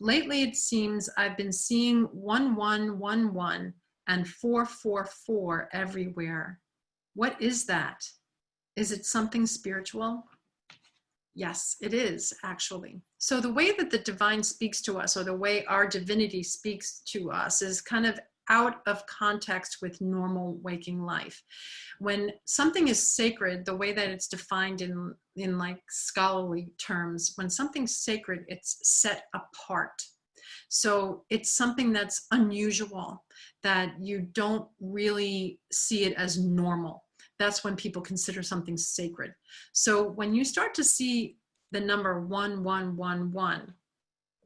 lately it seems I've been seeing 1111 and 444 everywhere. What is that? Is it something spiritual? Yes, it is actually. So the way that the divine speaks to us or the way our divinity speaks to us is kind of out of context with normal waking life. When something is sacred, the way that it's defined in, in like scholarly terms, when something's sacred, it's set apart. So it's something that's unusual, that you don't really see it as normal. That's when people consider something sacred. So when you start to see the number 1111,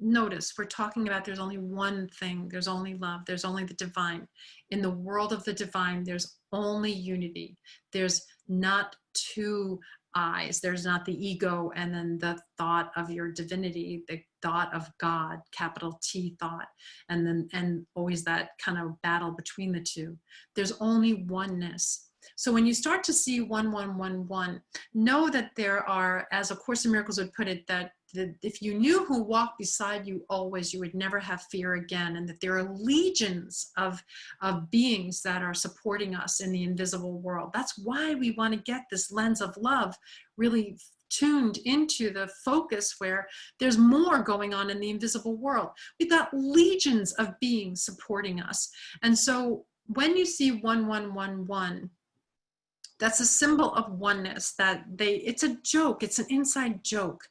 notice we're talking about there's only one thing there's only love there's only the divine. In the world of the divine there's only unity. There's not two eyes there's not the ego and then the thought of your divinity the thought of god capital t thought and then and always that kind of battle between the two. There's only oneness. So when you start to see 1111, know that there are, as A Course in Miracles would put it, that that if you knew who walked beside you always, you would never have fear again, and that there are legions of, of beings that are supporting us in the invisible world. That's why we want to get this lens of love really tuned into the focus where there's more going on in the invisible world. We've got legions of beings supporting us. And so when you see 1111, that's a symbol of oneness that they, it's a joke, it's an inside joke.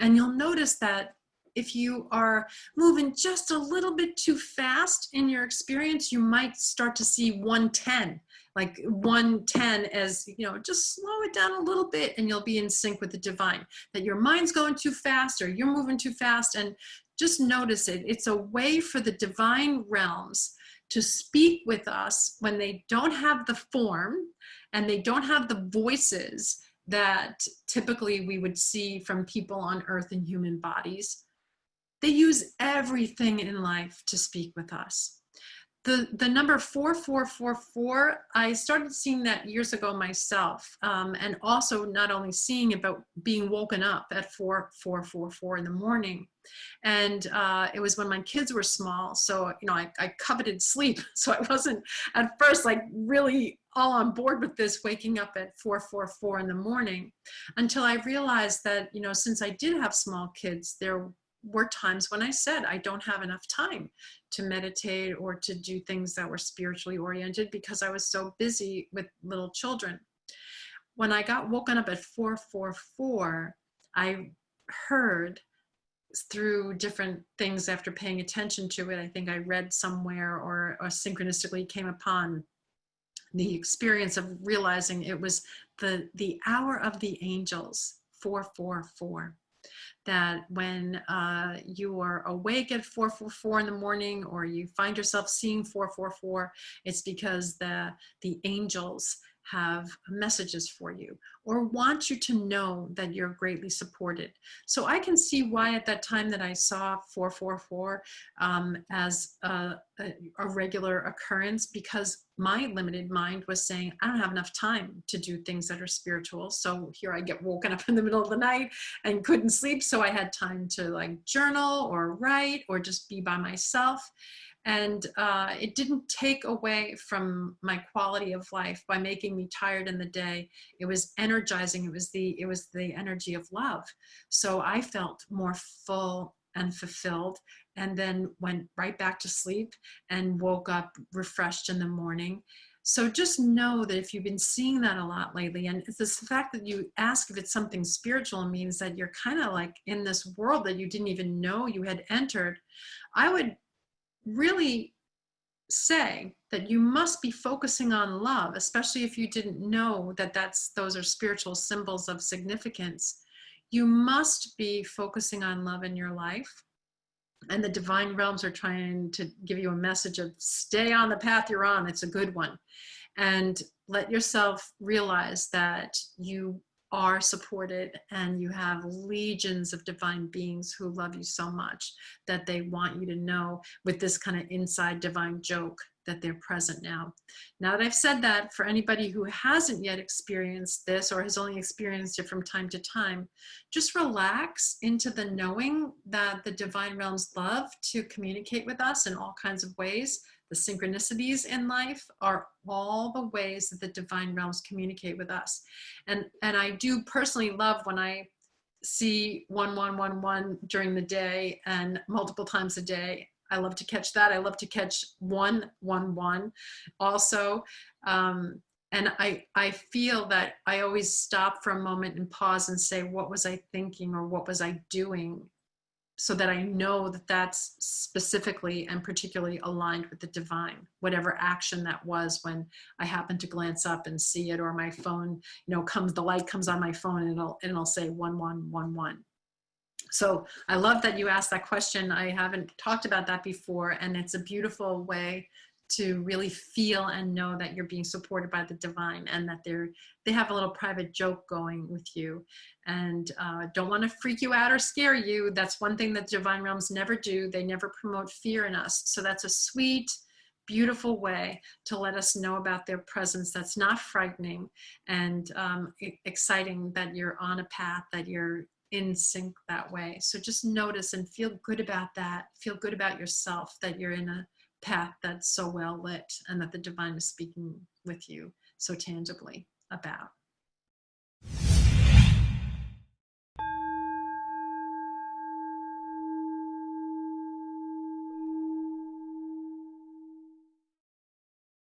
And you'll notice that if you are moving just a little bit too fast in your experience, you might start to see 110, like 110 as, you know, just slow it down a little bit and you'll be in sync with the divine. That your mind's going too fast or you're moving too fast and just notice it. It's a way for the divine realms to speak with us when they don't have the form and they don't have the voices that typically we would see from people on earth in human bodies. They use everything in life to speak with us. The, the number 4444, I started seeing that years ago myself, um, and also not only seeing it, but being woken up at 4444 in the morning. And uh, it was when my kids were small, so, you know, I, I coveted sleep. So I wasn't at first like really all on board with this waking up at 444 in the morning until I realized that, you know, since I did have small kids, there were times when I said I don't have enough time to meditate or to do things that were spiritually oriented because I was so busy with little children. When I got woken up at 444, I heard through different things after paying attention to it. I think I read somewhere or, or synchronistically came upon the experience of realizing it was the, the hour of the angels, 444 that when uh, you are awake at 444 in the morning or you find yourself seeing 444, it's because the, the angels have messages for you or want you to know that you're greatly supported. So I can see why at that time that I saw 444 um, as a, a, a regular occurrence because my limited mind was saying, I don't have enough time to do things that are spiritual. So here I get woken up in the middle of the night and couldn't sleep. So I had time to like journal or write or just be by myself and uh, it didn't take away from my quality of life by making me tired in the day. It was energizing. It was the it was the energy of love. So i felt more full and fulfilled. And then went right back to sleep and woke up refreshed in the morning. So just know that if you've been seeing that a lot lately, and it's the fact that you ask if it's something spiritual means that you're kind of like in this world that you didn't even know you had entered, I would really say that you must be focusing on love, especially if you didn't know that that's those are spiritual symbols of significance. You must be focusing on love in your life. And the divine realms are trying to give you a message of stay on the path you're on. It's a good one. And let yourself realize that you are supported and you have legions of divine beings who love you so much that they want you to know with this kind of inside divine joke that they're present now. Now that I've said that, for anybody who hasn't yet experienced this or has only experienced it from time to time, just relax into the knowing that the divine realms love to communicate with us in all kinds of ways. The synchronicities in life are all the ways that the divine realms communicate with us. And, and I do personally love when I see 1111 during the day and multiple times a day. I love to catch that. I love to catch 111 also. Um, and I, I feel that I always stop for a moment and pause and say, what was I thinking or what was I doing so that I know that that's specifically and particularly aligned with the divine, whatever action that was when I happen to glance up and see it or my phone, you know, comes, the light comes on my phone and it'll, and it'll say 1111. So I love that you asked that question. I haven't talked about that before and it's a beautiful way to really feel and know that you're being supported by the divine and that they're they have a little private joke going with you. And uh, don't want to freak you out or scare you. That's one thing that divine realms never do. They never promote fear in us. So that's a sweet beautiful way to let us know about their presence that's not frightening and um, exciting that you're on a path that you're in sync that way. So just notice and feel good about that. Feel good about yourself that you're in a path that's so well lit and that the divine is speaking with you so tangibly about.